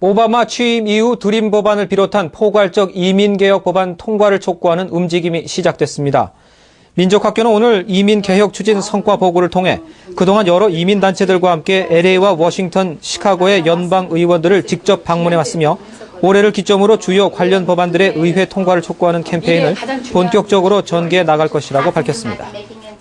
오바마 취임 이후 두림 법안을 비롯한 포괄적 이민개혁 법안 통과를 촉구하는 움직임이 시작됐습니다. 민족학교는 오늘 이민개혁 추진 성과 보고를 통해 그동안 여러 이민단체들과 함께 LA와 워싱턴, 시카고의 연방 의원들을 직접 방문해 왔으며 올해를 기점으로 주요 관련 법안들의 의회 통과를 촉구하는 캠페인을 본격적으로 전개해 나갈 것이라고 밝혔습니다.